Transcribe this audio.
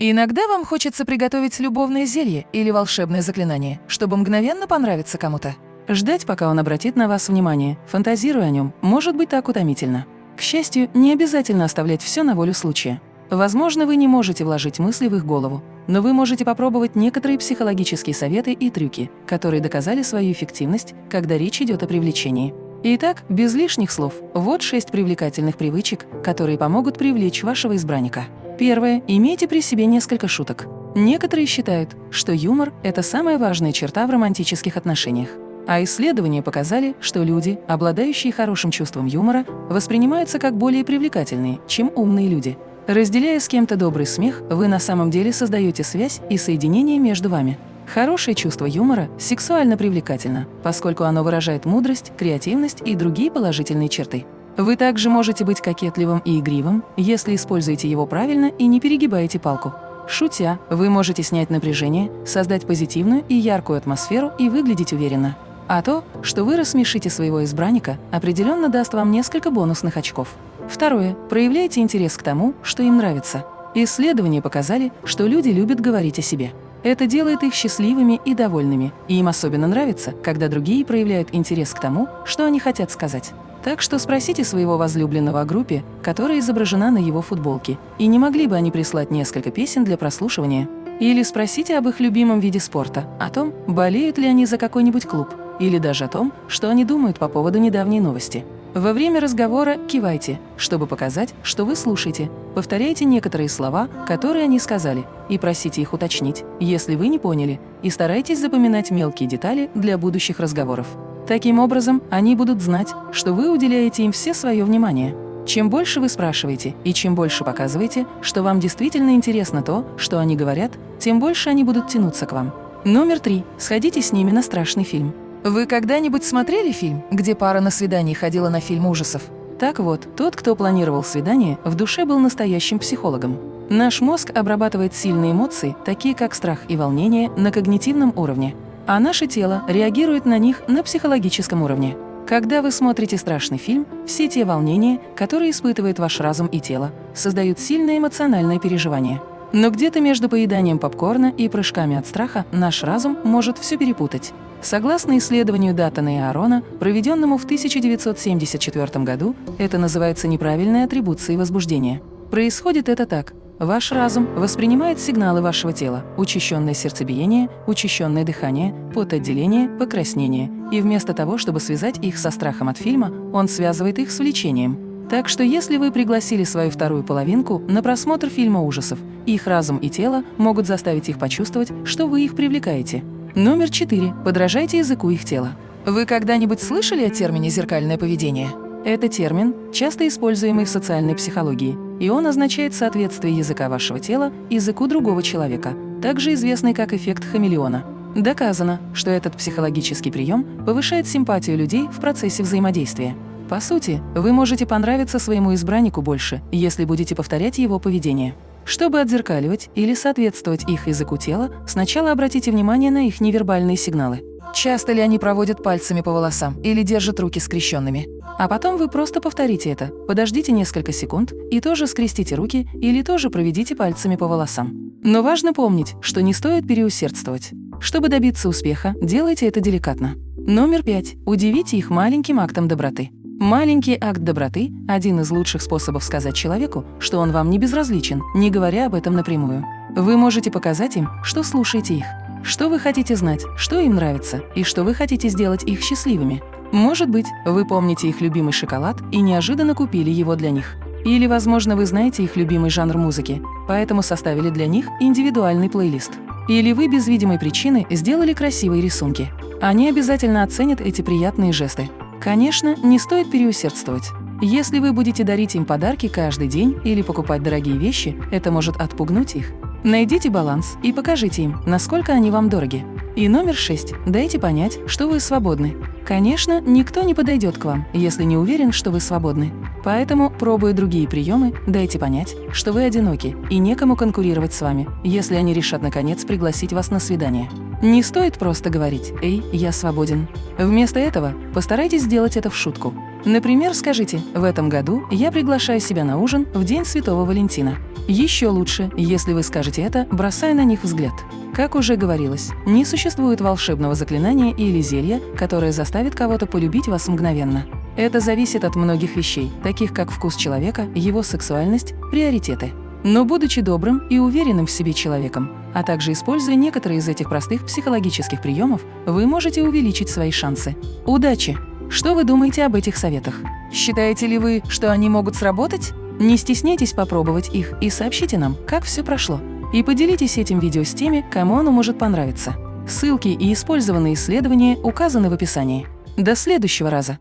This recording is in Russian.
Иногда вам хочется приготовить любовное зелье или волшебное заклинание, чтобы мгновенно понравиться кому-то. Ждать, пока он обратит на вас внимание, фантазируя о нем, может быть так утомительно. К счастью, не обязательно оставлять все на волю случая. Возможно, вы не можете вложить мысли в их голову, но вы можете попробовать некоторые психологические советы и трюки, которые доказали свою эффективность, когда речь идет о привлечении. Итак, без лишних слов, вот шесть привлекательных привычек, которые помогут привлечь вашего избранника. Первое. Имейте при себе несколько шуток. Некоторые считают, что юмор – это самая важная черта в романтических отношениях. А исследования показали, что люди, обладающие хорошим чувством юмора, воспринимаются как более привлекательные, чем умные люди. Разделяя с кем-то добрый смех, вы на самом деле создаете связь и соединение между вами. Хорошее чувство юмора сексуально привлекательно, поскольку оно выражает мудрость, креативность и другие положительные черты. Вы также можете быть кокетливым и игривым, если используете его правильно и не перегибаете палку. Шутя, вы можете снять напряжение, создать позитивную и яркую атмосферу и выглядеть уверенно. А то, что вы рассмешите своего избранника, определенно даст вам несколько бонусных очков. Второе. Проявляйте интерес к тому, что им нравится. Исследования показали, что люди любят говорить о себе. Это делает их счастливыми и довольными, и им особенно нравится, когда другие проявляют интерес к тому, что они хотят сказать. Так что спросите своего возлюбленного о группе, которая изображена на его футболке, и не могли бы они прислать несколько песен для прослушивания? Или спросите об их любимом виде спорта, о том, болеют ли они за какой-нибудь клуб, или даже о том, что они думают по поводу недавней новости. Во время разговора кивайте, чтобы показать, что вы слушаете. Повторяйте некоторые слова, которые они сказали, и просите их уточнить, если вы не поняли, и старайтесь запоминать мелкие детали для будущих разговоров. Таким образом, они будут знать, что вы уделяете им все свое внимание. Чем больше вы спрашиваете и чем больше показываете, что вам действительно интересно то, что они говорят, тем больше они будут тянуться к вам. Номер три. Сходите с ними на страшный фильм. Вы когда-нибудь смотрели фильм, где пара на свидание ходила на фильм ужасов? Так вот, тот, кто планировал свидание, в душе был настоящим психологом. Наш мозг обрабатывает сильные эмоции, такие как страх и волнение, на когнитивном уровне – а наше тело реагирует на них на психологическом уровне. Когда вы смотрите страшный фильм, все те волнения, которые испытывает ваш разум и тело, создают сильное эмоциональное переживание. Но где-то между поеданием попкорна и прыжками от страха наш разум может все перепутать. Согласно исследованию Даттона и Аарона, проведенному в 1974 году, это называется неправильной атрибуцией возбуждения. Происходит это так. Ваш разум воспринимает сигналы вашего тела – учащенное сердцебиение, учащенное дыхание, потоотделение, покраснение. И вместо того, чтобы связать их со страхом от фильма, он связывает их с влечением. Так что если вы пригласили свою вторую половинку на просмотр фильма ужасов, их разум и тело могут заставить их почувствовать, что вы их привлекаете. Номер четыре. Подражайте языку их тела. Вы когда-нибудь слышали о термине «зеркальное поведение»? Это термин, часто используемый в социальной психологии, и он означает соответствие языка вашего тела языку другого человека, также известный как эффект хамелеона. Доказано, что этот психологический прием повышает симпатию людей в процессе взаимодействия. По сути, вы можете понравиться своему избраннику больше, если будете повторять его поведение. Чтобы отзеркаливать или соответствовать их языку тела, сначала обратите внимание на их невербальные сигналы. Часто ли они проводят пальцами по волосам или держат руки скрещенными? А потом вы просто повторите это, подождите несколько секунд и тоже скрестите руки или тоже проведите пальцами по волосам. Но важно помнить, что не стоит переусердствовать. Чтобы добиться успеха, делайте это деликатно. Номер пять. Удивите их маленьким актом доброты. Маленький акт доброты – один из лучших способов сказать человеку, что он вам не безразличен, не говоря об этом напрямую. Вы можете показать им, что слушаете их. Что вы хотите знать, что им нравится и что вы хотите сделать их счастливыми. Может быть, вы помните их любимый шоколад и неожиданно купили его для них. Или, возможно, вы знаете их любимый жанр музыки, поэтому составили для них индивидуальный плейлист. Или вы без видимой причины сделали красивые рисунки. Они обязательно оценят эти приятные жесты. Конечно, не стоит переусердствовать. Если вы будете дарить им подарки каждый день или покупать дорогие вещи, это может отпугнуть их. Найдите баланс и покажите им, насколько они вам дороги. И номер шесть. Дайте понять, что вы свободны. Конечно, никто не подойдет к вам, если не уверен, что вы свободны. Поэтому, пробуя другие приемы, дайте понять, что вы одиноки и некому конкурировать с вами, если они решат наконец пригласить вас на свидание. Не стоит просто говорить «Эй, я свободен». Вместо этого постарайтесь сделать это в шутку. Например, скажите «В этом году я приглашаю себя на ужин в День Святого Валентина». Еще лучше, если вы скажете это, бросая на них взгляд. Как уже говорилось, не существует волшебного заклинания или зелья, которое заставит кого-то полюбить вас мгновенно. Это зависит от многих вещей, таких как вкус человека, его сексуальность, приоритеты. Но будучи добрым и уверенным в себе человеком, а также используя некоторые из этих простых психологических приемов, вы можете увеличить свои шансы. Удачи! Что вы думаете об этих советах? Считаете ли вы, что они могут сработать? Не стесняйтесь попробовать их и сообщите нам, как все прошло. И поделитесь этим видео с теми, кому оно может понравиться. Ссылки и использованные исследования указаны в описании. До следующего раза!